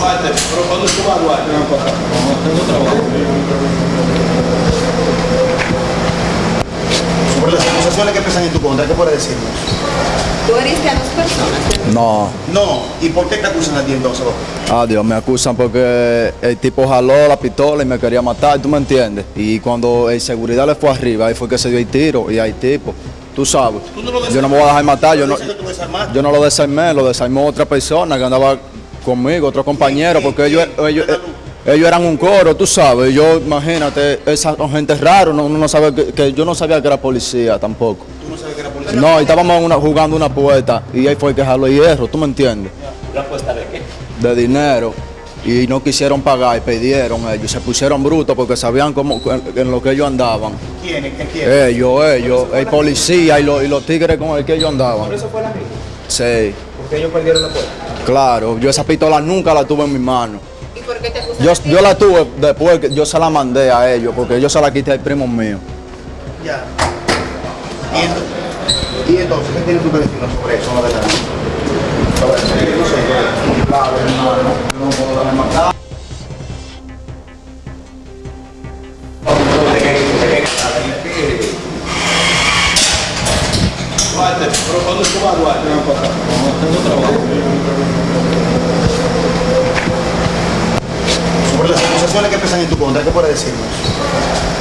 tú vas a Duarte? Ven para acá. No, tengo trabajo. Sobre las acusaciones que pesan en tu contra, ¿qué puedes decirnos? Tú heriste a dos personas. No, No, ¿y por qué te acusan a ti entonces? ah Dios, me acusan porque el tipo jaló la pistola y me quería matar, ¿tú me entiendes? Y cuando el seguridad le fue arriba, ahí fue que se dio el tiro y hay tipo, tú sabes. Tú no lo Yo no me voy a dejar matar, yo no, yo no lo desarmé, lo desarmó otra persona que andaba conmigo, otro compañero, porque ellos, ellos, ellos eran un coro, tú sabes. Yo, imagínate, esa gente rara, uno no sabe que, que yo no sabía que era policía tampoco. Tú no sabes que era policía. No, y estábamos en una- jugando una puerta y ahí fue que jaló hierro, ¿tú me entiendes? ¿La apuesta de qué? De dinero. Y no quisieron pagar y pidieron ellos, se pusieron brutos porque sabían cómo, en lo que ellos andaban. ¿Quiénes? ¿Qué quieren? Ellos, ellos, el policía y los, y los tigres con el que ellos andaban. Por eso fue la riña. Sí, Porque ellos perdieron la puerta. claro, yo esa pistola nunca la tuve en mi mano. ¿Y por qué te Yo, yo la tuve después que yo se la mandé a ellos porque yo se la quité al primo mío. Ya. ¿Y entonces, y entonces qué tienes tú que decirnos sobre eso? No de. Claro, hermano, no puedo dejar matar. Duarte, pero ¿cuándo tú vas a Duarte? Ven para acá. No, tengo trabajo. Sobre las acusaciones que pesan en tu contra, ¿qué puedes decirnos?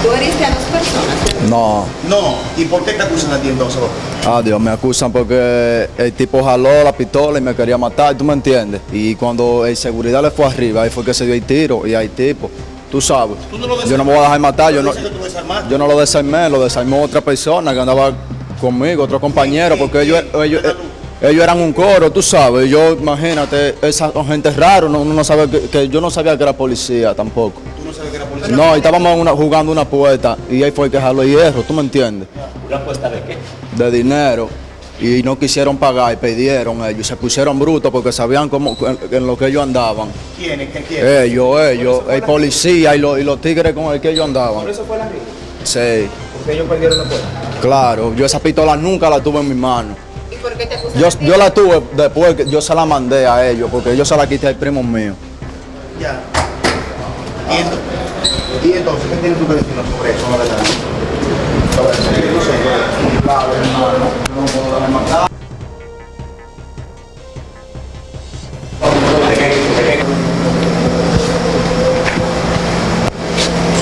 Tú heriste a dos personas. No, No, ¿y por qué te acusan a ti entonces? ah Dios, me acusan porque el tipo jaló la pistola y me quería matar, ¿tú me entiendes? Y cuando el seguridad le fue arriba, ahí fue que se dio el tiro y hay tipo, tú sabes. Tú no lo Yo no me voy a dejar matar, yo no, yo no lo desarmé, lo desarmó otra persona que andaba conmigo, otro compañero, porque ellos, ellos, ellos eran un coro, tú sabes. Yo, imagínate, esa gente rara, uno no sabe que, que yo no sabía que era policía tampoco. Tú no sabes que era policía. No, y estábamos una- jugando una puerta y ahí fue que jaló hierro, ¿tú me entiendes? ¿La apuesta de qué? De dinero. Y no quisieron pagar y pidieron ellos, se pusieron brutos porque sabían cómo, en, en lo que ellos andaban. ¿Quiénes? ¿Qué quieren? Ellos, ellos, el policía y los, y los tigres con el que ellos andaban. Por eso fue la riña. Sí. Porque ellos perdieron la puerta. Claro, yo esa pistola nunca la tuve en mi mano. ¿Y por qué te Yo, yo la tuve después que yo se la mandé a ellos, porque yo se la quité al primo mío. Ya. ¿Y entonces, y entonces qué tienes tú que decirnos sobre eso? No de nada. Sobre eso, Claro, hermano, yo no puedo.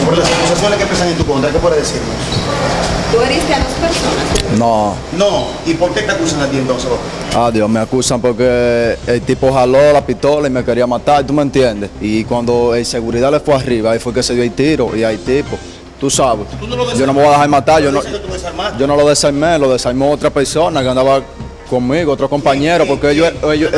Sobre las acusaciones que pesan en tu contra, ¿qué puedes decirnos? Tú heriste a dos personas. No, No, ¿y por qué te acusan a ti entonces? ah Dios, me acusan porque el tipo jaló la pistola y me quería matar, ¿tú me entiendes? Y cuando el seguridad le fue arriba, ahí fue que se dio el tiro y hay tipo, tú sabes. Tú no lo Yo no me voy a dejar matar, yo no, yo no lo desarmé, lo desarmó otra persona que andaba conmigo, otro compañero, porque ellos, ellos,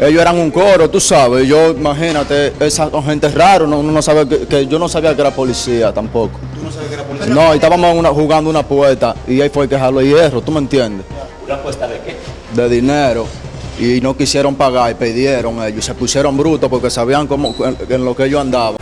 ellos eran un coro, tú sabes. Yo, imagínate, esa gente rara, uno no sabe que, que yo no sabía que era policía tampoco. Tú no sabes que era policía. No, y estábamos una- jugando una puerta y ahí fue que jaló hierro, ¿tú me entiendes? ¿La apuesta de qué? De dinero. Y no quisieron pagar y pidieron ellos, se pusieron brutos porque sabían cómo, en, en lo que ellos andaban.